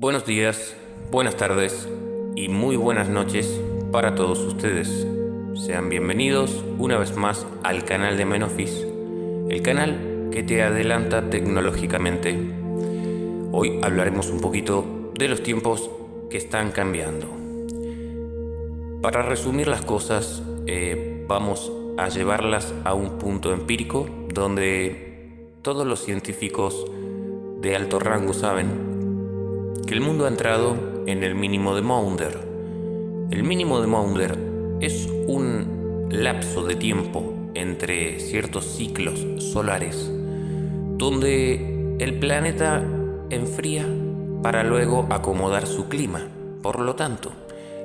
Buenos días, buenas tardes y muy buenas noches para todos ustedes. Sean bienvenidos una vez más al canal de Menofis, el canal que te adelanta tecnológicamente. Hoy hablaremos un poquito de los tiempos que están cambiando. Para resumir las cosas, eh, vamos a llevarlas a un punto empírico donde todos los científicos de alto rango saben que el mundo ha entrado en el mínimo de Maunder. El mínimo de Maunder es un lapso de tiempo entre ciertos ciclos solares donde el planeta enfría para luego acomodar su clima. Por lo tanto,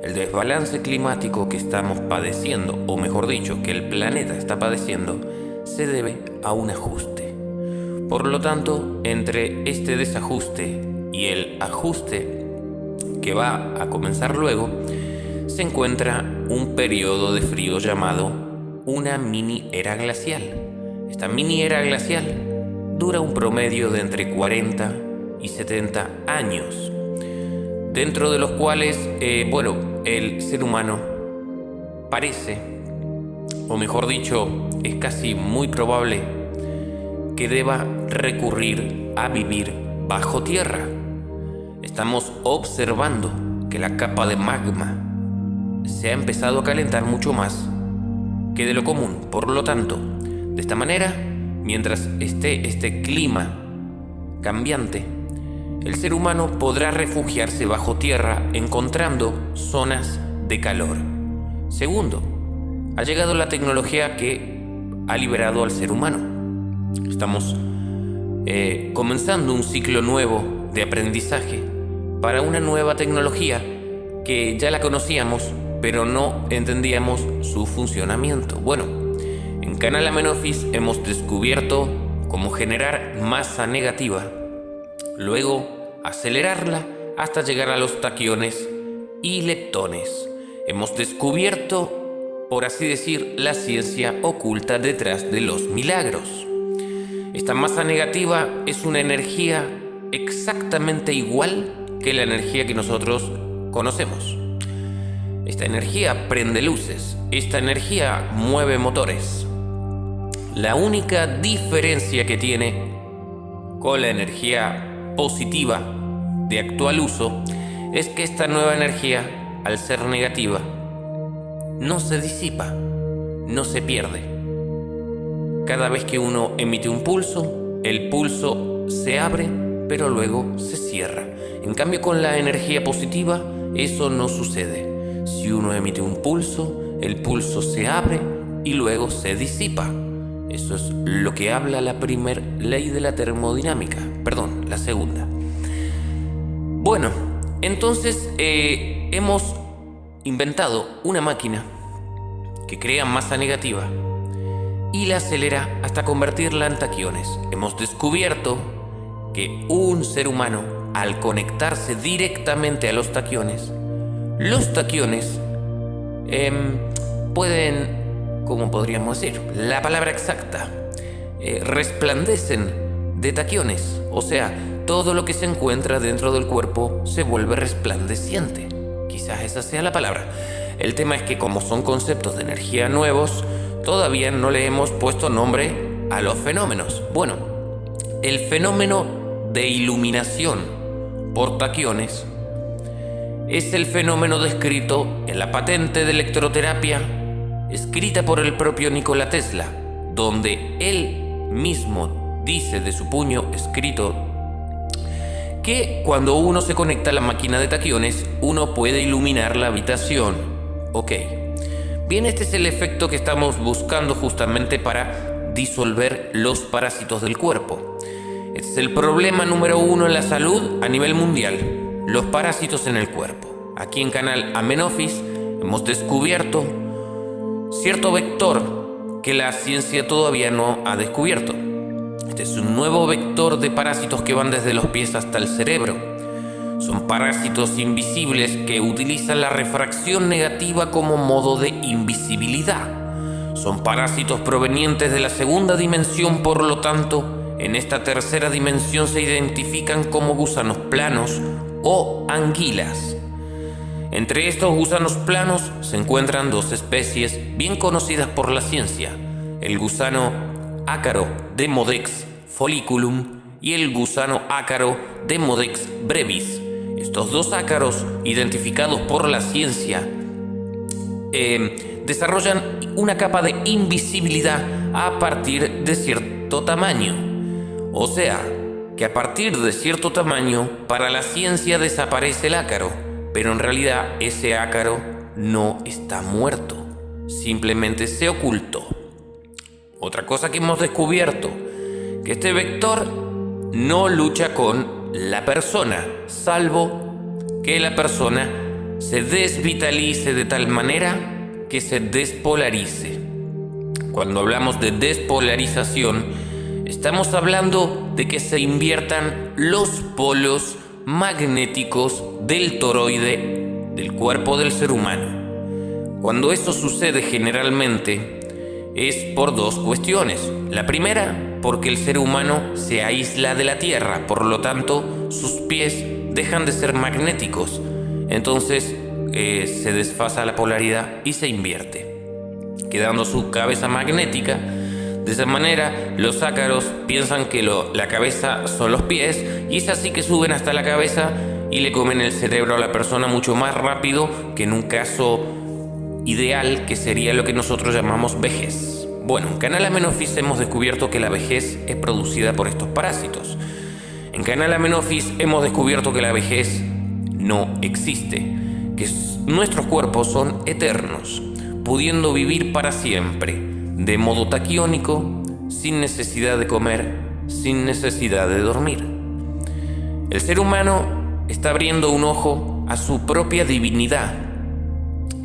el desbalance climático que estamos padeciendo, o mejor dicho, que el planeta está padeciendo, se debe a un ajuste. Por lo tanto, entre este desajuste y el ajuste que va a comenzar luego, se encuentra un periodo de frío llamado una mini era glacial. Esta mini era glacial dura un promedio de entre 40 y 70 años, dentro de los cuales, eh, bueno, el ser humano parece, o mejor dicho, es casi muy probable que deba recurrir a vivir bajo tierra estamos observando que la capa de magma se ha empezado a calentar mucho más que de lo común. Por lo tanto, de esta manera, mientras esté este clima cambiante, el ser humano podrá refugiarse bajo tierra encontrando zonas de calor. Segundo, ha llegado la tecnología que ha liberado al ser humano. Estamos eh, comenzando un ciclo nuevo de aprendizaje para una nueva tecnología que ya la conocíamos, pero no entendíamos su funcionamiento. Bueno, en Canal Amenofis hemos descubierto cómo generar masa negativa, luego acelerarla hasta llegar a los taquiones y leptones. Hemos descubierto, por así decir, la ciencia oculta detrás de los milagros. Esta masa negativa es una energía exactamente igual que la energía que nosotros conocemos. Esta energía prende luces, esta energía mueve motores. La única diferencia que tiene con la energía positiva de actual uso es que esta nueva energía, al ser negativa, no se disipa, no se pierde. Cada vez que uno emite un pulso, el pulso se abre, pero luego se cierra. En cambio con la energía positiva eso no sucede. Si uno emite un pulso, el pulso se abre y luego se disipa. Eso es lo que habla la primera ley de la termodinámica, perdón, la segunda. Bueno, entonces eh, hemos inventado una máquina que crea masa negativa y la acelera hasta convertirla en taquiones. Hemos descubierto que un ser humano al conectarse directamente a los taquiones, los taquiones em, pueden, como podríamos decir, la palabra exacta, eh, resplandecen de taquiones, o sea, todo lo que se encuentra dentro del cuerpo se vuelve resplandeciente. Quizás esa sea la palabra. El tema es que como son conceptos de energía nuevos, todavía no le hemos puesto nombre a los fenómenos. Bueno, el fenómeno de iluminación por taquiones es el fenómeno descrito en la patente de electroterapia escrita por el propio Nikola Tesla, donde él mismo dice de su puño escrito que cuando uno se conecta a la máquina de taquiones, uno puede iluminar la habitación. Ok. Bien, este es el efecto que estamos buscando justamente para disolver los parásitos del cuerpo. Es el problema número uno en la salud a nivel mundial, los parásitos en el cuerpo. Aquí en Canal Amenofis hemos descubierto cierto vector que la ciencia todavía no ha descubierto. Este es un nuevo vector de parásitos que van desde los pies hasta el cerebro. Son parásitos invisibles que utilizan la refracción negativa como modo de invisibilidad. Son parásitos provenientes de la segunda dimensión, por lo tanto, en esta tercera dimensión se identifican como gusanos planos o anguilas. Entre estos gusanos planos se encuentran dos especies bien conocidas por la ciencia, el gusano ácaro de Modex folliculum y el gusano ácaro de Modex brevis. Estos dos ácaros, identificados por la ciencia, eh, desarrollan una capa de invisibilidad a partir de cierto tamaño. O sea, que a partir de cierto tamaño, para la ciencia desaparece el ácaro, pero en realidad ese ácaro no está muerto, simplemente se ocultó. Otra cosa que hemos descubierto, que este vector no lucha con la persona, salvo que la persona se desvitalice de tal manera que se despolarice. Cuando hablamos de despolarización, estamos hablando de que se inviertan los polos magnéticos del toroide del cuerpo del ser humano. Cuando esto sucede generalmente es por dos cuestiones. La primera, porque el ser humano se aísla de la Tierra, por lo tanto sus pies dejan de ser magnéticos. Entonces eh, se desfasa la polaridad y se invierte, quedando su cabeza magnética. De esa manera, los ácaros piensan que la cabeza son los pies y es así que suben hasta la cabeza y le comen el cerebro a la persona mucho más rápido que en un caso ideal que sería lo que nosotros llamamos vejez. Bueno, en Canal Amenofis hemos descubierto que la vejez es producida por estos parásitos. En Canal Amenofis hemos descubierto que la vejez no existe que nuestros cuerpos son eternos, pudiendo vivir para siempre, de modo taquiónico, sin necesidad de comer, sin necesidad de dormir. El ser humano está abriendo un ojo a su propia divinidad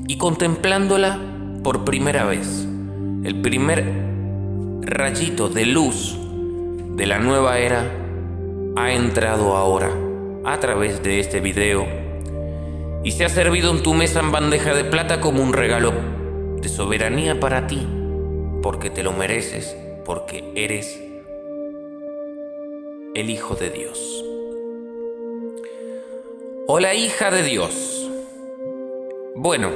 y contemplándola por primera vez. El primer rayito de luz de la nueva era ha entrado ahora a través de este video y se ha servido en tu mesa en bandeja de plata como un regalo de soberanía para ti, porque te lo mereces, porque eres el Hijo de Dios. O la hija de Dios. Bueno,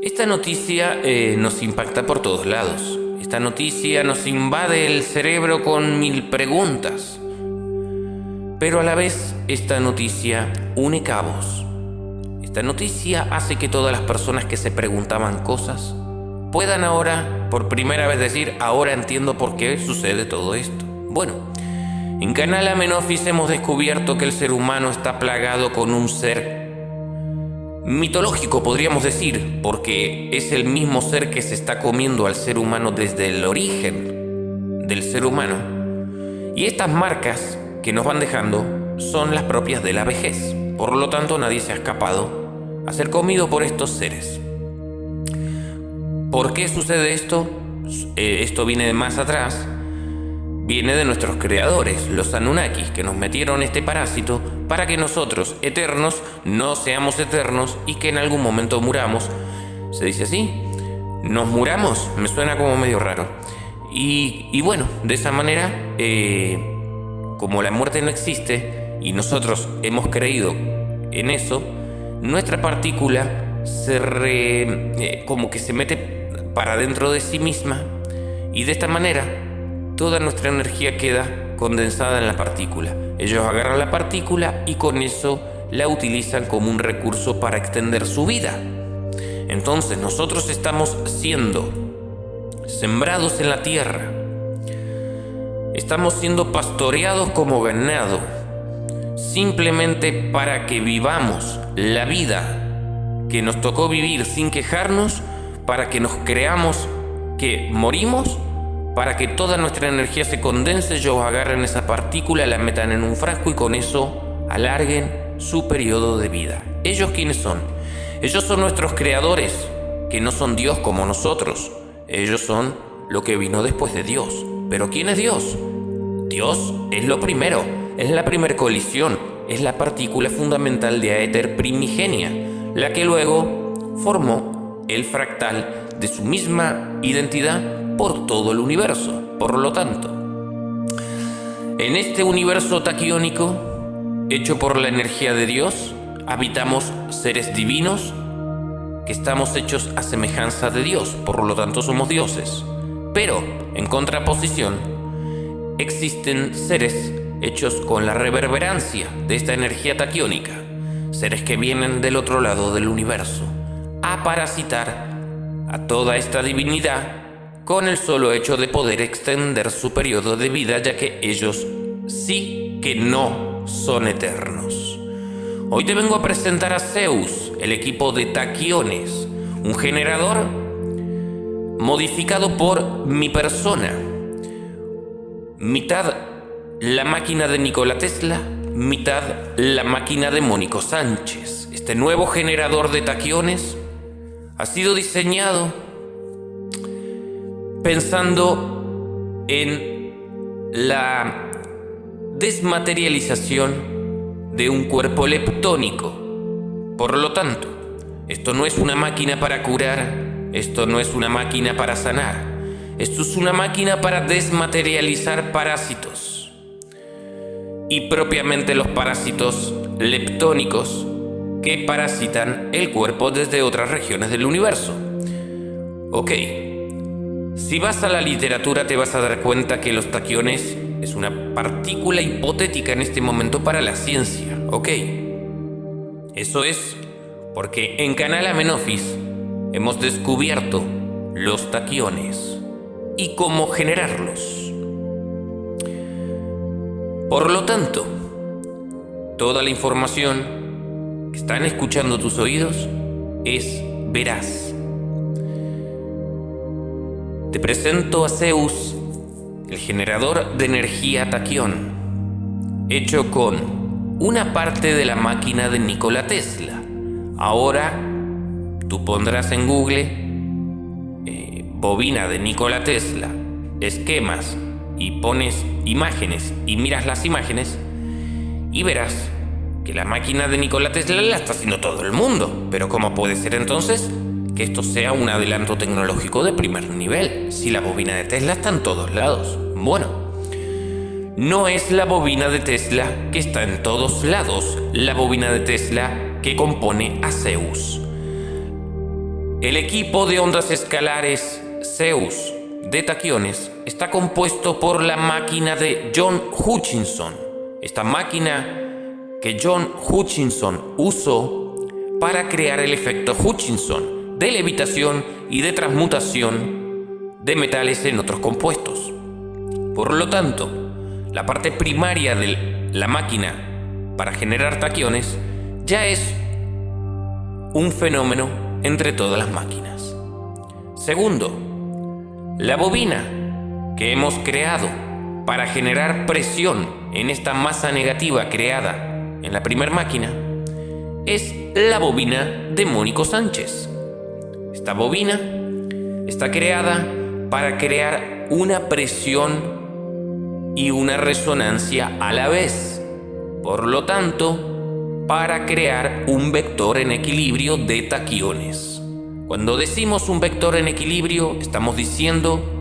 esta noticia eh, nos impacta por todos lados. Esta noticia nos invade el cerebro con mil preguntas. Pero a la vez esta noticia une cabos esta noticia hace que todas las personas que se preguntaban cosas puedan ahora por primera vez decir, ahora entiendo por qué sucede todo esto. Bueno, en Canal Amenofis hemos descubierto que el ser humano está plagado con un ser mitológico, podríamos decir, porque es el mismo ser que se está comiendo al ser humano desde el origen del ser humano. Y estas marcas que nos van dejando son las propias de la vejez. Por lo tanto, nadie se ha escapado a ser comido por estos seres. ¿Por qué sucede esto? Eh, esto viene de más atrás. Viene de nuestros creadores, los Anunnakis, que nos metieron este parásito para que nosotros, eternos, no seamos eternos y que en algún momento muramos. ¿Se dice así? ¿Nos muramos? Me suena como medio raro. Y, bueno, de esa manera, eh, como la muerte no existe, y nosotros hemos creído en eso, nuestra partícula se re, eh, como que se mete para dentro de sí misma y de esta manera toda nuestra energía queda condensada en la partícula. Ellos agarran la partícula y con eso la utilizan como un recurso para extender su vida. Entonces nosotros estamos siendo sembrados en la tierra. Estamos siendo pastoreados como ganado simplemente para que vivamos la vida que nos tocó vivir sin quejarnos, para que nos creamos que morimos, para que toda nuestra energía se condense, ellos agarren esa partícula, la metan en un frasco y con eso alarguen su periodo de vida. ¿Ellos quiénes son? Ellos son nuestros creadores, que no son Dios como nosotros. Ellos son lo que vino después de Dios. ¿Pero quién es Dios? Dios es lo primero es la primer colisión, es la partícula fundamental de aéter primigenia, la que luego formó el fractal de su misma identidad por todo el universo. Por lo tanto, En este universo taquiónico, hecho por la energía de Dios, habitamos seres divinos que estamos hechos a semejanza de Dios, por lo tanto somos dioses. Pero, en contraposición, existen seres hechos con la reverberancia de esta energía taquiónica, seres que vienen del otro lado del universo, a parasitar a toda esta divinidad con el solo hecho de poder extender su periodo de vida, ya que ellos sí que no son eternos. Hoy te vengo a presentar a Zeus, el equipo de taquiones, un generador modificado por mi persona. Mitad la máquina de Nikola Tesla, mitad la máquina de Mónico Sánchez. Este nuevo generador de taquiones ha sido diseñado pensando en la desmaterialización de un cuerpo leptónico. Por lo tanto, esto no es una máquina para curar, esto no es una máquina para sanar, esto es una máquina para desmaterializar parásitos y propiamente los parásitos leptónicos que parasitan el cuerpo desde otras regiones del universo. Ok, si vas a la literatura te vas a dar cuenta que los taquiones es una partícula hipotética en este momento para la ciencia, ok. Eso es porque en Canal Amenofis hemos descubierto los taquiones y cómo generarlos. Por lo tanto, toda la información están escuchando tus oídos es veraz. Te presento a Zeus, el generador de energía taquión, hecho con una parte de la máquina de Nikola Tesla. Ahora tú pondrás en Google eh, bobina de Nikola Tesla, esquemas y pones imágenes y miras las imágenes y verás que la máquina de Nikola Tesla la está haciendo todo el mundo. Pero ¿cómo puede ser entonces que esto sea un adelanto tecnológico de primer nivel si la bobina de Tesla está en todos lados? Bueno, no es la bobina de Tesla que está en todos lados, la bobina de Tesla que compone a Zeus. El equipo de ondas escalares Zeus de taquiones está compuesto por la máquina de John Hutchinson. Esta máquina que John Hutchinson usó para crear el efecto Hutchinson de levitación y de transmutación de metales en otros compuestos. Por lo tanto, la parte primaria de la máquina para generar taquiones ya es un fenómeno entre todas las máquinas. Segundo, la bobina que hemos creado para generar presión en esta masa negativa creada en la primera máquina es la bobina de Mónico Sánchez. Esta bobina está creada para crear una presión y una resonancia a la vez. Por lo tanto, para crear un vector en equilibrio de taquiones. Cuando decimos un vector en equilibrio, estamos diciendo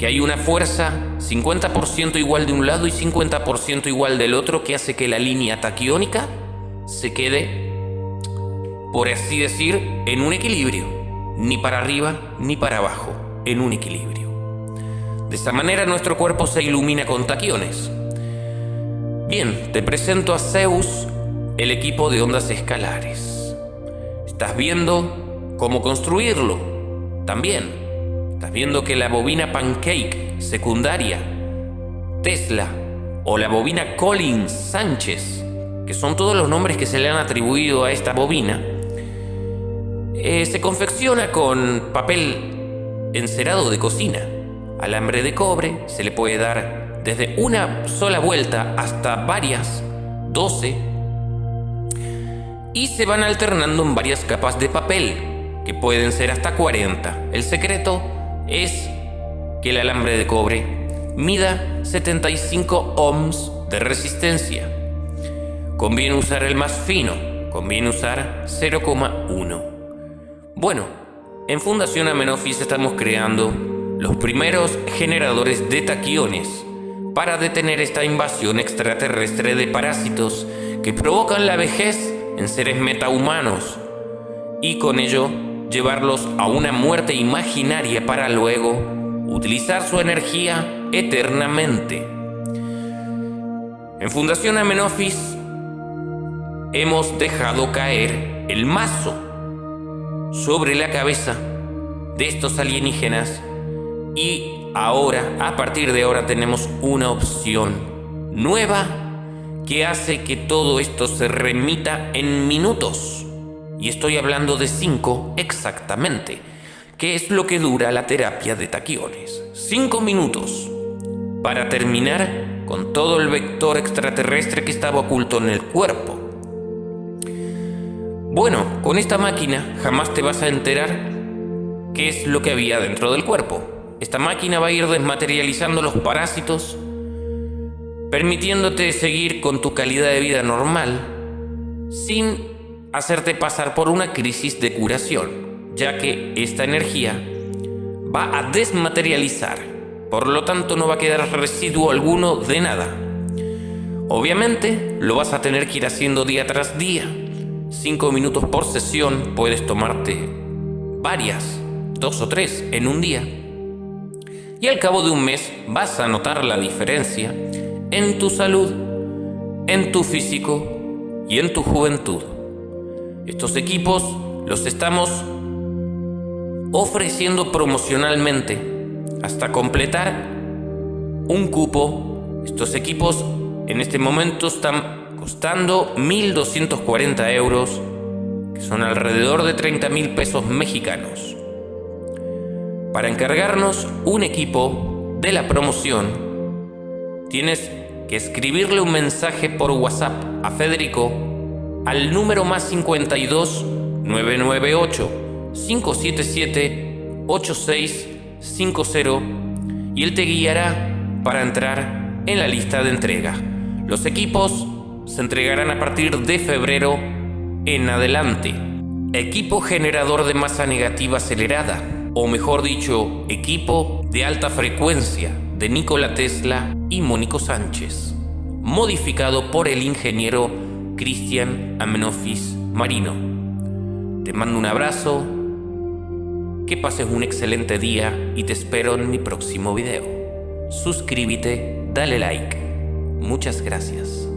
que hay una fuerza 50% igual de un lado y 50% igual del otro que hace que la línea taquiónica se quede, por así decir, en un equilibrio, ni para arriba ni para abajo, en un equilibrio. De esta manera nuestro cuerpo se ilumina con taquiones. Bien, te presento a Zeus, el equipo de ondas escalares. Estás viendo cómo construirlo. También, estás viendo que la bobina Pancake secundaria, Tesla o la bobina Collins Sánchez, que son todos los nombres que se le han atribuido a esta bobina, eh, se confecciona con papel encerado de cocina, alambre de cobre, se le puede dar desde una sola vuelta hasta varias, 12, y se van alternando en varias capas de papel que pueden ser hasta 40. El secreto es que el alambre de cobre mida 75 ohms de resistencia. Conviene usar el más fino, conviene usar 0,1. Bueno, en Fundación Amenofis estamos creando los primeros generadores de taquiones para detener esta invasión extraterrestre de parásitos que provocan la vejez en seres metahumanos y con ello llevarlos a una muerte imaginaria para luego utilizar su energía eternamente. En Fundación Amenofis hemos dejado caer el mazo sobre la cabeza de estos alienígenas y ahora, a partir de ahora, tenemos una opción nueva que hace que todo esto se remita en minutos. Y estoy hablando de 5 exactamente, que es lo que dura la terapia de taquiones. 5 minutos para terminar con todo el vector extraterrestre que estaba oculto en el cuerpo. Bueno, con esta máquina jamás te vas a enterar qué es lo que había dentro del cuerpo. Esta máquina va a ir desmaterializando los parásitos, permitiéndote seguir con tu calidad de vida normal, sin hacerte pasar por una crisis de curación, ya que esta energía va a desmaterializar, por lo tanto no va a quedar residuo alguno de nada. Obviamente lo vas a tener que ir haciendo día tras día, 5 minutos por sesión, puedes tomarte varias dos o tres en un día. Y al cabo de un mes vas a notar la diferencia en tu salud, en tu físico y en tu juventud. Estos equipos los estamos ofreciendo promocionalmente hasta completar un cupo. Estos equipos en este momento están costando 1.240 euros, que son alrededor de 30 mil pesos mexicanos. Para encargarnos un equipo de la promoción, tienes que escribirle un mensaje por WhatsApp a Federico al número más 52 998 577 8650 y él te guiará para entrar en la lista de entrega. Los equipos se entregarán a partir de febrero en adelante. Equipo generador de masa negativa acelerada o mejor dicho, equipo de alta frecuencia de Nikola Tesla y Mónico Sánchez, modificado por el ingeniero Cristian Amenofis Marino. Te mando un abrazo, que pases un excelente día y te espero en mi próximo video. Suscríbete, dale like. Muchas gracias.